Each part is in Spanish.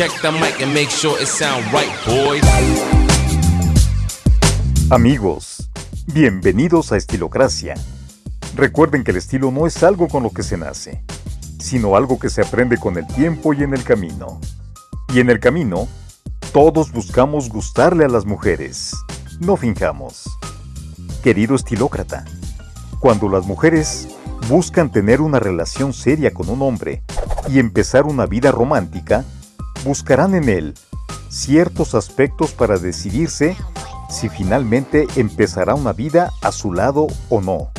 Check the mic and make sure it sound right, boys. Amigos, bienvenidos a Estilocracia. Recuerden que el estilo no es algo con lo que se nace, sino algo que se aprende con el tiempo y en el camino. Y en el camino, todos buscamos gustarle a las mujeres. No finjamos. Querido estilócrata, cuando las mujeres buscan tener una relación seria con un hombre y empezar una vida romántica, buscarán en él ciertos aspectos para decidirse si finalmente empezará una vida a su lado o no.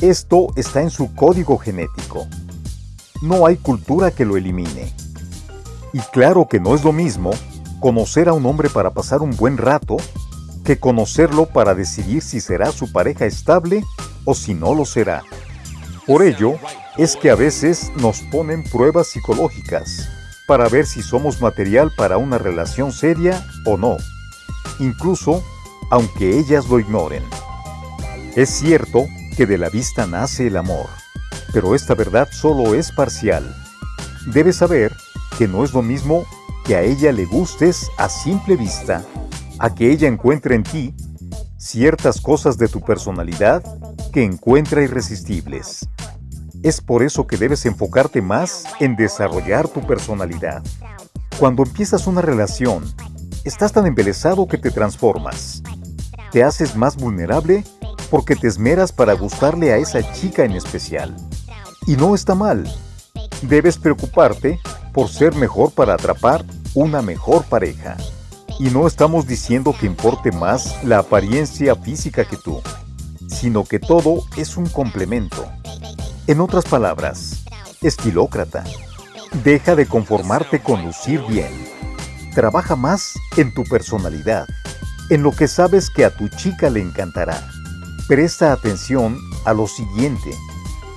Esto está en su código genético. No hay cultura que lo elimine. Y claro que no es lo mismo conocer a un hombre para pasar un buen rato que conocerlo para decidir si será su pareja estable o si no lo será. Por ello, es que a veces nos ponen pruebas psicológicas para ver si somos material para una relación seria o no, incluso aunque ellas lo ignoren. Es cierto que de la vista nace el amor, pero esta verdad solo es parcial. Debes saber que no es lo mismo que a ella le gustes a simple vista, a que ella encuentre en ti ciertas cosas de tu personalidad que encuentra irresistibles. Es por eso que debes enfocarte más en desarrollar tu personalidad. Cuando empiezas una relación, estás tan embelesado que te transformas. Te haces más vulnerable porque te esmeras para gustarle a esa chica en especial. Y no está mal. Debes preocuparte por ser mejor para atrapar una mejor pareja. Y no estamos diciendo que importe más la apariencia física que tú, sino que todo es un complemento. En otras palabras, estilócrata, deja de conformarte con lucir bien. Trabaja más en tu personalidad, en lo que sabes que a tu chica le encantará. Presta atención a lo siguiente,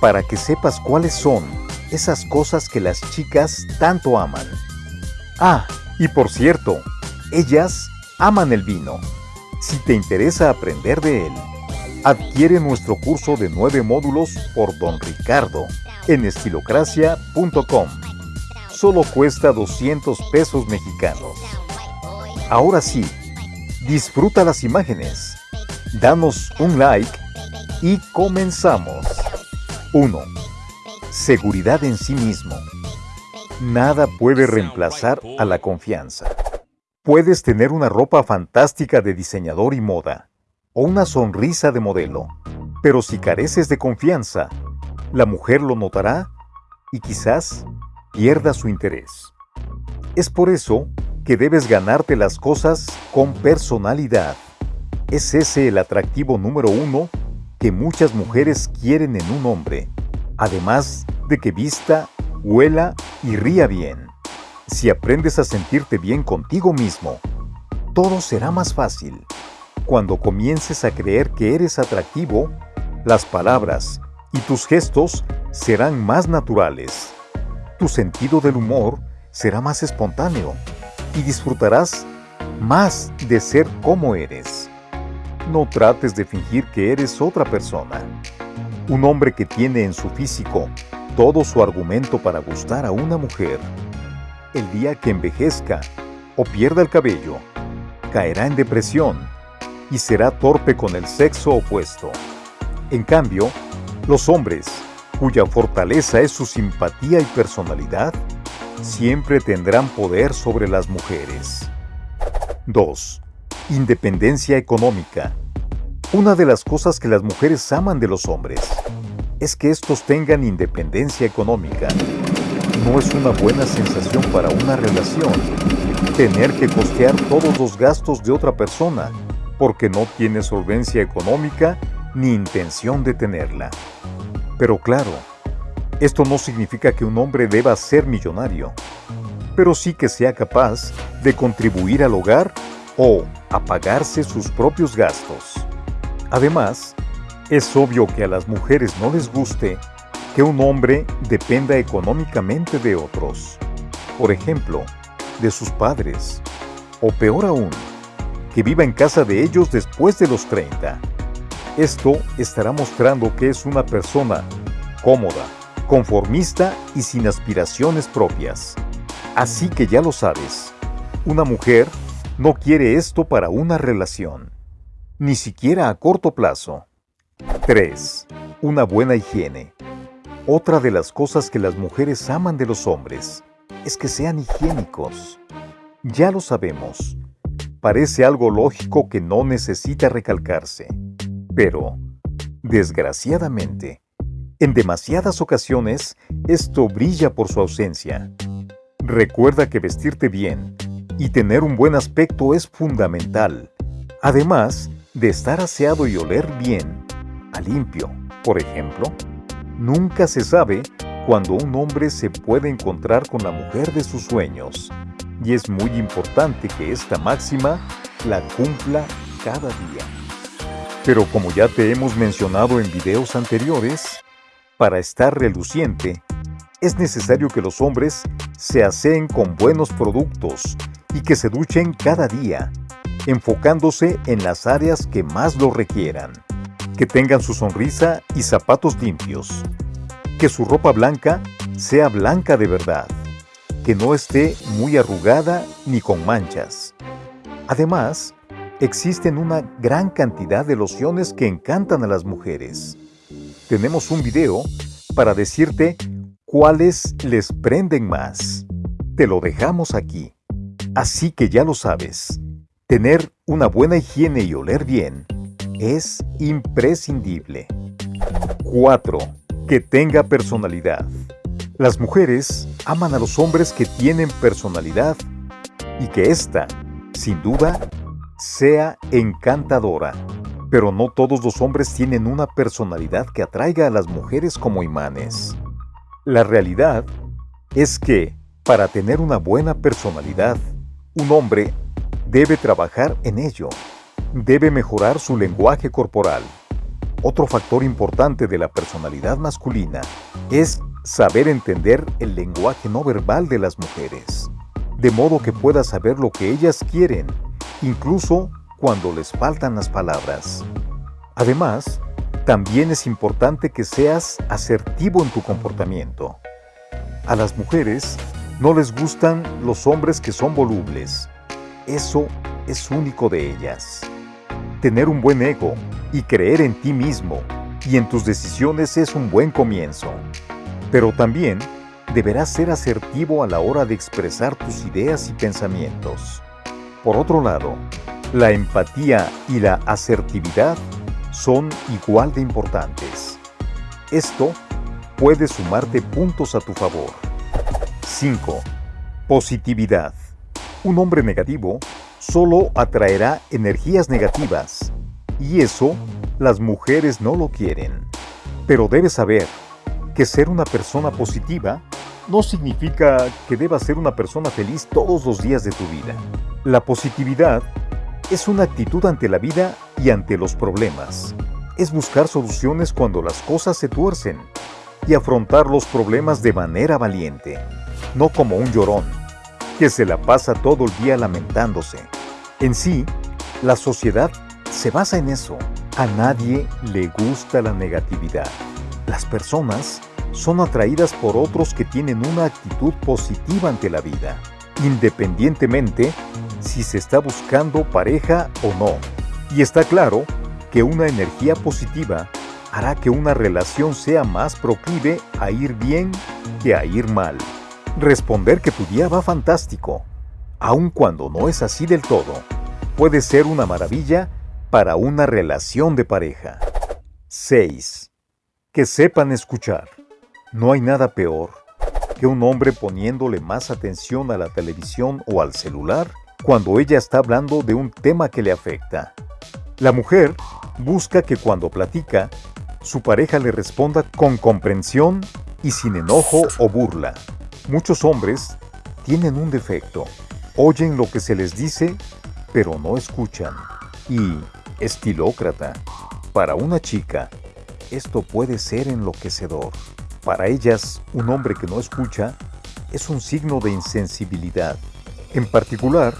para que sepas cuáles son esas cosas que las chicas tanto aman. Ah, y por cierto, ellas aman el vino. Si te interesa aprender de él, Adquiere nuestro curso de nueve módulos por Don Ricardo en estilocracia.com. Solo cuesta 200 pesos mexicanos. Ahora sí, disfruta las imágenes. Danos un like y comenzamos. 1. Seguridad en sí mismo. Nada puede reemplazar a la confianza. Puedes tener una ropa fantástica de diseñador y moda o una sonrisa de modelo. Pero si careces de confianza, la mujer lo notará y quizás pierda su interés. Es por eso que debes ganarte las cosas con personalidad. Es ese el atractivo número uno que muchas mujeres quieren en un hombre, además de que vista, huela y ría bien. Si aprendes a sentirte bien contigo mismo, todo será más fácil. Cuando comiences a creer que eres atractivo, las palabras y tus gestos serán más naturales. Tu sentido del humor será más espontáneo y disfrutarás más de ser como eres. No trates de fingir que eres otra persona. Un hombre que tiene en su físico todo su argumento para gustar a una mujer, el día que envejezca o pierda el cabello, caerá en depresión y será torpe con el sexo opuesto. En cambio, los hombres, cuya fortaleza es su simpatía y personalidad, siempre tendrán poder sobre las mujeres. 2. Independencia económica. Una de las cosas que las mujeres aman de los hombres es que estos tengan independencia económica. No es una buena sensación para una relación tener que costear todos los gastos de otra persona porque no tiene solvencia económica ni intención de tenerla. Pero claro, esto no significa que un hombre deba ser millonario, pero sí que sea capaz de contribuir al hogar o a pagarse sus propios gastos. Además, es obvio que a las mujeres no les guste que un hombre dependa económicamente de otros, por ejemplo, de sus padres, o peor aún, que viva en casa de ellos después de los 30. Esto estará mostrando que es una persona cómoda, conformista y sin aspiraciones propias. Así que ya lo sabes, una mujer no quiere esto para una relación, ni siquiera a corto plazo. 3. Una buena higiene. Otra de las cosas que las mujeres aman de los hombres es que sean higiénicos. Ya lo sabemos. Parece algo lógico que no necesita recalcarse. Pero, desgraciadamente, en demasiadas ocasiones, esto brilla por su ausencia. Recuerda que vestirte bien y tener un buen aspecto es fundamental, además de estar aseado y oler bien, a limpio, por ejemplo. Nunca se sabe cuando un hombre se puede encontrar con la mujer de sus sueños, y es muy importante que esta máxima la cumpla cada día. Pero como ya te hemos mencionado en videos anteriores, para estar reluciente, es necesario que los hombres se aseen con buenos productos y que se duchen cada día, enfocándose en las áreas que más lo requieran. Que tengan su sonrisa y zapatos limpios. Que su ropa blanca sea blanca de verdad. Que no esté muy arrugada ni con manchas. Además, existen una gran cantidad de lociones que encantan a las mujeres tenemos un video para decirte cuáles les prenden más. Te lo dejamos aquí. Así que ya lo sabes, tener una buena higiene y oler bien es imprescindible. 4. Que tenga personalidad. Las mujeres aman a los hombres que tienen personalidad y que ésta, sin duda, sea encantadora. Pero no todos los hombres tienen una personalidad que atraiga a las mujeres como imanes. La realidad es que, para tener una buena personalidad, un hombre debe trabajar en ello. Debe mejorar su lenguaje corporal. Otro factor importante de la personalidad masculina es saber entender el lenguaje no verbal de las mujeres, de modo que pueda saber lo que ellas quieren, incluso cuando les faltan las palabras. Además, también es importante que seas asertivo en tu comportamiento. A las mujeres no les gustan los hombres que son volubles. Eso es único de ellas. Tener un buen ego y creer en ti mismo y en tus decisiones es un buen comienzo. Pero también deberás ser asertivo a la hora de expresar tus ideas y pensamientos. Por otro lado, la empatía y la asertividad son igual de importantes. Esto puede sumarte puntos a tu favor. 5. Positividad. Un hombre negativo solo atraerá energías negativas y eso las mujeres no lo quieren. Pero debes saber que ser una persona positiva no significa que debas ser una persona feliz todos los días de tu vida. La positividad es una actitud ante la vida y ante los problemas. Es buscar soluciones cuando las cosas se tuercen y afrontar los problemas de manera valiente, no como un llorón, que se la pasa todo el día lamentándose. En sí, la sociedad se basa en eso. A nadie le gusta la negatividad. Las personas son atraídas por otros que tienen una actitud positiva ante la vida, independientemente si se está buscando pareja o no. Y está claro que una energía positiva hará que una relación sea más proclive a ir bien que a ir mal. Responder que tu día va fantástico, aun cuando no es así del todo, puede ser una maravilla para una relación de pareja. 6. Que sepan escuchar. No hay nada peor que un hombre poniéndole más atención a la televisión o al celular cuando ella está hablando de un tema que le afecta. La mujer busca que cuando platica, su pareja le responda con comprensión y sin enojo o burla. Muchos hombres tienen un defecto. Oyen lo que se les dice, pero no escuchan. Y, estilócrata, para una chica, esto puede ser enloquecedor. Para ellas, un hombre que no escucha es un signo de insensibilidad. En particular,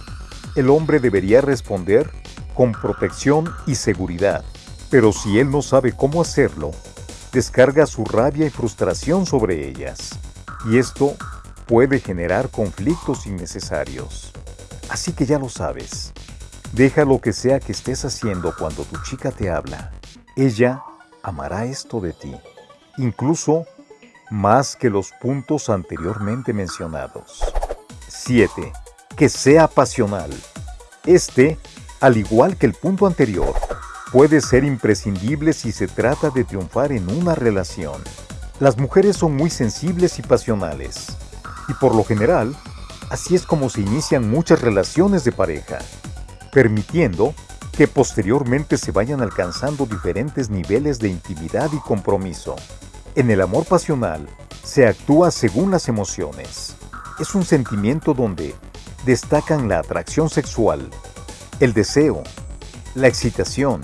el hombre debería responder con protección y seguridad, pero si él no sabe cómo hacerlo, descarga su rabia y frustración sobre ellas. Y esto puede generar conflictos innecesarios. Así que ya lo sabes. Deja lo que sea que estés haciendo cuando tu chica te habla. Ella amará esto de ti, incluso más que los puntos anteriormente mencionados. 7. Que sea pasional. Este, al igual que el punto anterior, puede ser imprescindible si se trata de triunfar en una relación. Las mujeres son muy sensibles y pasionales, y por lo general, así es como se inician muchas relaciones de pareja, permitiendo que posteriormente se vayan alcanzando diferentes niveles de intimidad y compromiso. En el amor pasional, se actúa según las emociones. Es un sentimiento donde destacan la atracción sexual, el deseo, la excitación,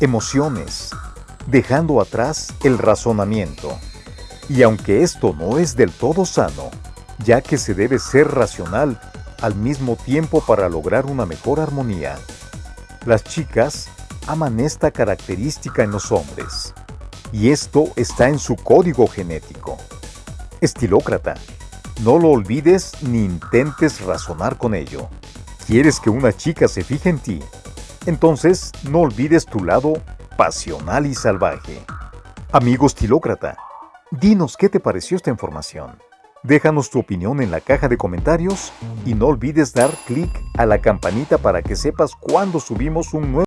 emociones, dejando atrás el razonamiento. Y aunque esto no es del todo sano, ya que se debe ser racional al mismo tiempo para lograr una mejor armonía, las chicas aman esta característica en los hombres, y esto está en su código genético. Estilócrata, no lo olvides ni intentes razonar con ello. ¿Quieres que una chica se fije en ti? Entonces, no olvides tu lado pasional y salvaje. Amigo estilócrata, dinos qué te pareció esta información. Déjanos tu opinión en la caja de comentarios y no olvides dar clic a la campanita para que sepas cuando subimos un nuevo